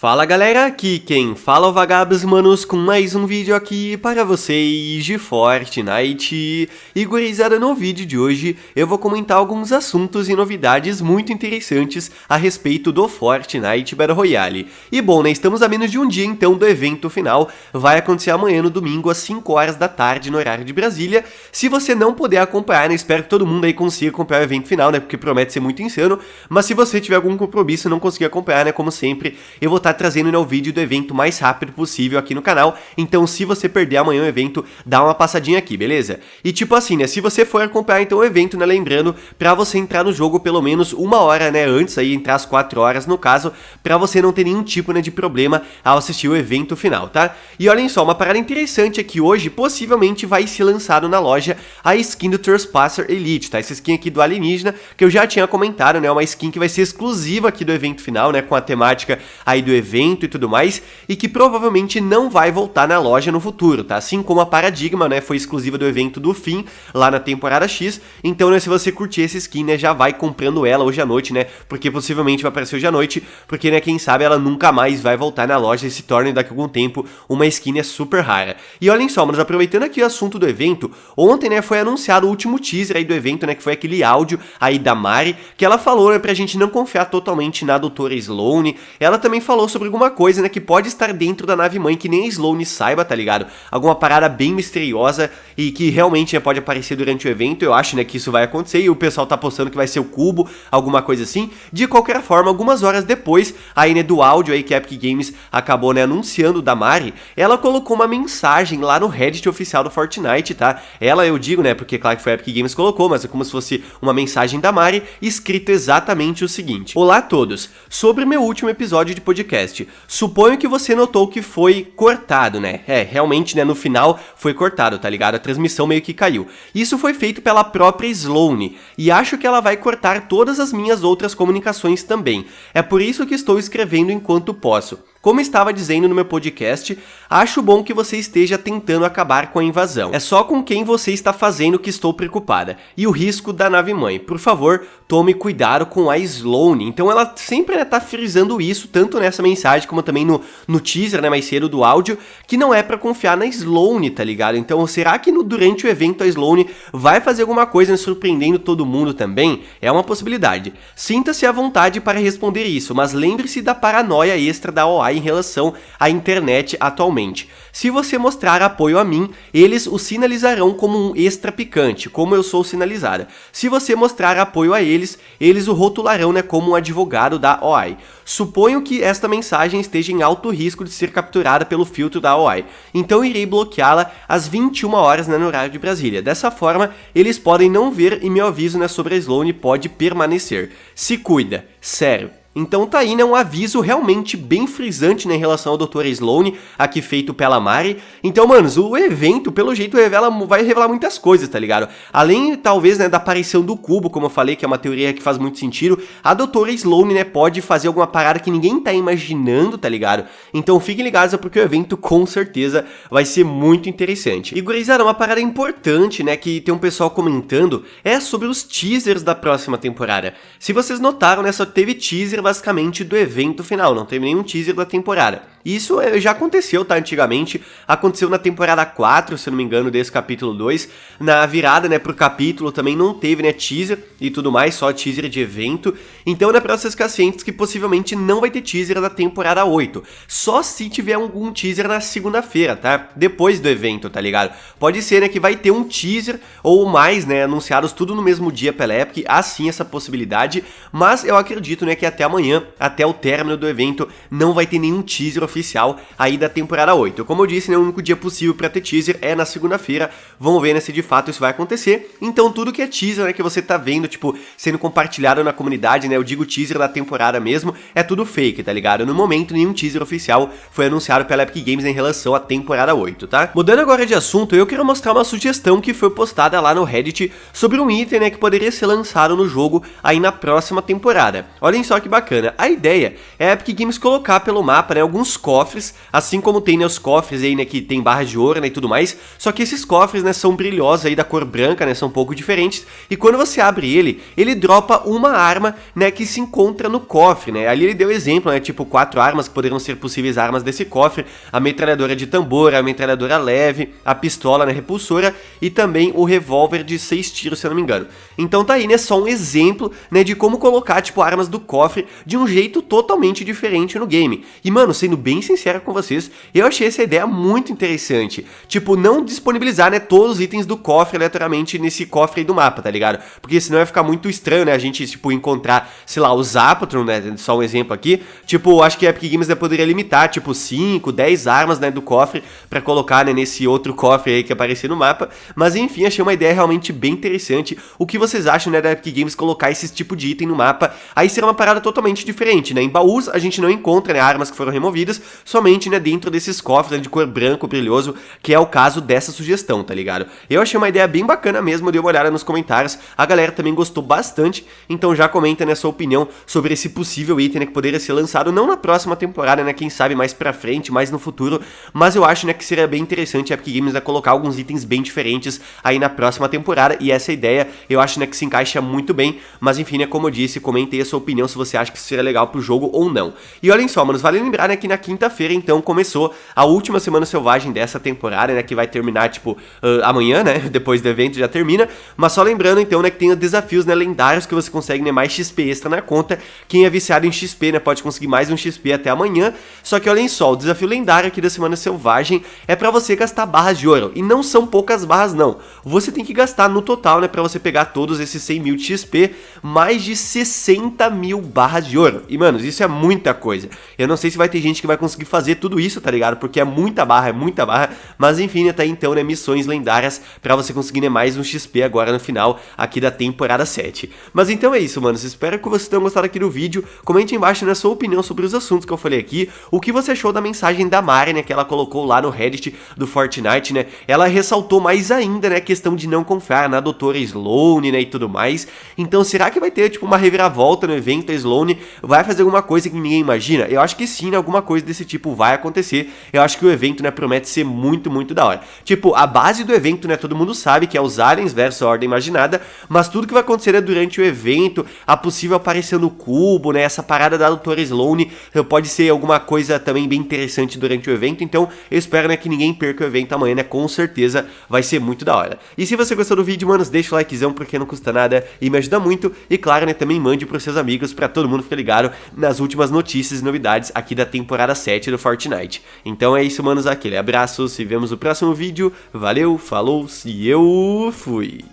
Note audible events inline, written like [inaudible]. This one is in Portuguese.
Fala galera, aqui quem fala é o Vagabos Manos com mais um vídeo aqui para vocês de Fortnite. E gurizada, no vídeo de hoje eu vou comentar alguns assuntos e novidades muito interessantes a respeito do Fortnite Battle Royale. E bom, né, estamos a menos de um dia então do evento final, vai acontecer amanhã no domingo às 5 horas da tarde no horário de Brasília. Se você não puder acompanhar, né, espero que todo mundo aí consiga acompanhar o evento final, né, porque promete ser muito insano. Mas se você tiver algum compromisso e não conseguir acompanhar, né, como sempre, eu vou estar estar tá trazendo né, o vídeo do evento mais rápido possível aqui no canal, então se você perder amanhã o evento, dá uma passadinha aqui, beleza? E tipo assim, né, se você for acompanhar então o evento, né, lembrando, pra você entrar no jogo pelo menos uma hora, né, antes, aí entrar às 4 horas no caso, pra você não ter nenhum tipo, né, de problema ao assistir o evento final, tá? E olhem só, uma parada interessante é que hoje, possivelmente, vai ser lançado na loja a skin do Trespasser Elite, tá? Essa skin aqui do alienígena, que eu já tinha comentado, né, uma skin que vai ser exclusiva aqui do evento final, né, com a temática aí do evento e tudo mais, e que provavelmente não vai voltar na loja no futuro, tá? Assim como a Paradigma, né, foi exclusiva do evento do fim, lá na temporada X, então, né, se você curtir essa skin, né, já vai comprando ela hoje à noite, né, porque possivelmente vai aparecer hoje à noite, porque, né, quem sabe ela nunca mais vai voltar na loja e se torne daqui a algum tempo uma skin né, super rara. E olhem só, mas aproveitando aqui o assunto do evento, ontem, né, foi anunciado o último teaser aí do evento, né, que foi aquele áudio aí da Mari, que ela falou, né, pra gente não confiar totalmente na doutora Sloane, ela também falou sobre alguma coisa, né, que pode estar dentro da nave mãe que nem a Sloane saiba, tá ligado? Alguma parada bem misteriosa e que realmente né, pode aparecer durante o evento, eu acho, né, que isso vai acontecer e o pessoal tá postando que vai ser o cubo, alguma coisa assim. De qualquer forma, algumas horas depois, aí, né, do áudio aí que a Epic Games acabou, né, anunciando da Mari, ela colocou uma mensagem lá no Reddit oficial do Fortnite, tá? Ela, eu digo, né, porque claro que foi a Epic Games colocou, mas é como se fosse uma mensagem da Mari, escrito exatamente o seguinte. Olá a todos, sobre meu último episódio de podcast, podcast. Suponho que você notou que foi cortado, né? É, realmente, né, no final foi cortado, tá ligado? A transmissão meio que caiu. Isso foi feito pela própria Sloane, e acho que ela vai cortar todas as minhas outras comunicações também. É por isso que estou escrevendo enquanto posso. Como estava dizendo no meu podcast, acho bom que você esteja tentando acabar com a invasão. É só com quem você está fazendo que estou preocupada. E o risco da nave-mãe. Por favor, tome cuidado com a Sloane. Então ela sempre está né, frisando isso, tanto nessa mensagem como também no, no teaser, né, mais cedo do áudio, que não é para confiar na Sloane, tá ligado? Então será que no, durante o evento a Sloane vai fazer alguma coisa né, surpreendendo todo mundo também? É uma possibilidade. Sinta-se à vontade para responder isso, mas lembre-se da paranoia extra da Em relação à internet atualmente. Se você mostrar apoio a mim, eles o sinalizarão como um extra picante, como eu sou sinalizada. Se você mostrar apoio a eles, eles o rotularão né, como um advogado da OI. Suponho que esta mensagem esteja em alto risco de ser capturada pelo filtro da OI, então irei bloqueá-la às 21 horas né, no horário de Brasília. Dessa forma, eles podem não ver e meu aviso né, sobre a Sloane pode permanecer. Se cuida, sério. Então tá aí, né, um aviso realmente bem frisante né, em relação ao Dr. Sloane, aqui feito pela Mari. Então, manos, o evento, pelo jeito, revela, vai revelar muitas coisas, tá ligado? Além, talvez, né, da aparição do cubo, como eu falei, que é uma teoria que faz muito sentido, a Dra. Sloane, né, pode fazer alguma parada que ninguém tá imaginando, tá ligado? Então fiquem ligados, porque o evento, com certeza, vai ser muito interessante. E, gurizada, uma parada importante, né, que tem um pessoal comentando, é sobre os teasers da próxima temporada. Se vocês notaram, né, só teve teaser basicamente do evento final, não teve nenhum teaser da temporada. Isso é, já aconteceu, tá, antigamente, aconteceu na temporada 4, se não me engano, desse capítulo 2, na virada, né, pro capítulo também não teve, né, teaser e tudo mais, só teaser de evento, então né, pra vocês ficarem cientes que possivelmente não vai ter teaser da temporada 8, só se tiver algum teaser na segunda-feira, tá, depois do evento, tá ligado? Pode ser, né, que vai ter um teaser ou mais, né, anunciados tudo no mesmo dia pela Epic, há sim essa possibilidade, mas eu acredito, né, que até amanhã, até o término do evento, não vai ter nenhum teaser oficial aí da temporada 8. Como eu disse, né, o único dia possível para ter teaser é na segunda-feira. Vamos ver né, se de fato isso vai acontecer. Então tudo que é teaser, né, que você tá vendo, tipo, sendo compartilhado na comunidade, né, eu digo teaser da temporada mesmo, é tudo fake, tá ligado? No momento, nenhum teaser oficial foi anunciado pela Epic Games em relação à temporada 8, tá? Mudando agora de assunto, eu quero mostrar uma sugestão que foi postada lá no Reddit sobre um item, né, que poderia ser lançado no jogo aí na próxima temporada. Olhem só que bacana. A ideia é a Epic Games colocar pelo mapa, né, alguns cofres, assim como tem, né, os cofres aí, né, que tem barras de ouro, né, e tudo mais, só que esses cofres, né, são brilhosos aí da cor branca, né, são um pouco diferentes, e quando você abre ele, ele dropa uma arma, né, que se encontra no cofre, né, ali ele deu exemplo, né, tipo quatro armas que poderiam ser possíveis armas desse cofre, a metralhadora de tambor, a metralhadora leve, a pistola, né, repulsora, e também o revólver de seis tiros, se eu não me engano. Então tá aí, né, só um exemplo, né, de como colocar, tipo, armas do cofre de um jeito totalmente diferente no game. E, mano, sendo bem sincero com vocês, eu achei essa ideia muito interessante. Tipo, não disponibilizar, né, todos os itens do cofre aleatoriamente nesse cofre aí do mapa, tá ligado? Porque senão vai ficar muito estranho, né, a gente, tipo, encontrar, sei lá, o Zapatron, né, só um exemplo aqui. Tipo, acho que a Epic Games né, poderia limitar, tipo, 5, 10 armas, né, do cofre pra colocar, né, nesse outro cofre aí que aparecer no mapa. Mas, enfim, achei uma ideia realmente bem interessante. O que vocês acham, né, da Epic Games colocar esse tipo de item no mapa? Aí será uma parada totalmente diferente, né? Em baús a gente não encontra, né, armas que foram removidas, somente, né, dentro desses cofres né, de cor branco brilhoso, que é o caso dessa sugestão, tá ligado? Eu achei uma ideia bem bacana mesmo, dei uma olhada nos comentários, a galera também gostou bastante, então já comenta, né, sua opinião sobre esse possível item, né, que poderia ser lançado não na próxima temporada, né, quem sabe mais pra frente, mais no futuro, mas eu acho, né, que seria bem interessante a Epic Games né, colocar alguns itens bem diferentes aí na próxima temporada, e essa ideia eu acho, né, que se encaixa muito bem, mas enfim, né, como eu disse, comente a sua opinião se você acha que seria legal pro jogo ou não. E olhem só, manos, vale lembrar, né, que na quinta-feira, então, começou a última Semana Selvagem dessa temporada, né, que vai terminar, tipo, uh, amanhã, né, [laughs] depois do evento já termina, mas só lembrando, então, né, que tem os desafios, né, lendários que você consegue, né, mais XP extra na conta, quem é viciado em XP, né, pode conseguir mais um XP até amanhã, só que olhem só, o desafio lendário aqui da Semana Selvagem é pra você gastar barras de ouro, e não são poucas barras, não, você tem que gastar no total, né, pra você pegar todos esses 100 mil XP, mais de 60 mil barras de ouro, e, manos, isso é muita coisa, eu não sei se vai ter gente que vai conseguir fazer tudo isso, tá ligado, porque é muita barra, é muita barra, mas enfim, até então, né, missões lendárias pra você conseguir, né, mais um XP agora no final aqui da temporada 7. Mas então é isso, manos, espero que vocês tenham gostado aqui do vídeo, comente embaixo né, sua opinião sobre os assuntos que eu falei aqui, o que você achou da mensagem da Mari, né, que ela colocou lá no Reddit do Fortnite, né, ela ressaltou mais ainda, né, a questão de não confiar na doutora Sloane, né, e tudo mais, então será que vai ter, tipo, uma reviravolta no evento, a Sloane vai fazer alguma coisa que ninguém imagina? Eu acho que sim, né, alguma coisa desse tipo vai acontecer, eu acho que o evento, né, promete ser muito, muito da hora. Tipo, a base do evento, né, todo mundo sabe que é os aliens versus a Ordem Imaginada, mas tudo que vai acontecer é durante o evento, a possível aparição no cubo, né, essa parada da Doutora Sloane, pode ser alguma coisa também bem interessante durante o evento, então eu espero, né, que ninguém perca o evento amanhã, né, com certeza vai ser muito da hora. E se você gostou do vídeo, manos, deixa o likezão, porque não custa nada e me ajuda muito, e claro, né, também mande pros seus amigos, pra todo mundo ficar ligado nas últimas notícias e novidades aqui da temporada 7 do Fortnite. Então é isso, manos, aquele abraço, se vemos no próximo vídeo, valeu, falou, se eu fui.